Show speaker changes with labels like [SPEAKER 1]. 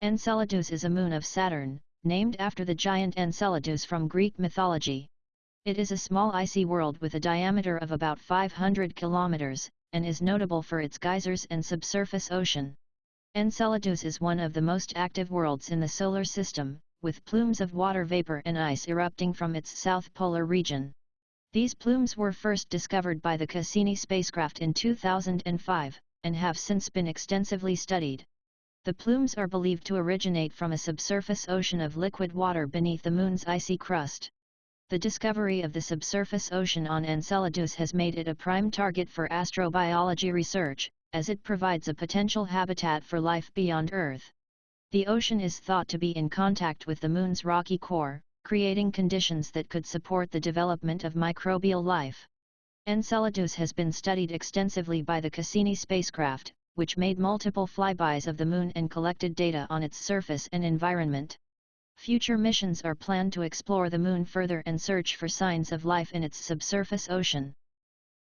[SPEAKER 1] Enceladus is a moon of Saturn, named after the giant Enceladus from Greek mythology. It is a small icy world with a diameter of about 500 kilometers, and is notable for its geysers and subsurface ocean. Enceladus is one of the most active worlds in the Solar System, with plumes of water vapor and ice erupting from its south polar region. These plumes were first discovered by the Cassini spacecraft in 2005, and have since been extensively studied. The plumes are believed to originate from a subsurface ocean of liquid water beneath the Moon's icy crust. The discovery of the subsurface ocean on Enceladus has made it a prime target for astrobiology research, as it provides a potential habitat for life beyond Earth. The ocean is thought to be in contact with the Moon's rocky core, creating conditions that could support the development of microbial life. Enceladus has been studied extensively by the Cassini spacecraft, which made multiple flybys of the Moon and collected data on its surface and environment. Future missions are planned to explore the Moon further and search for signs of life in its subsurface ocean.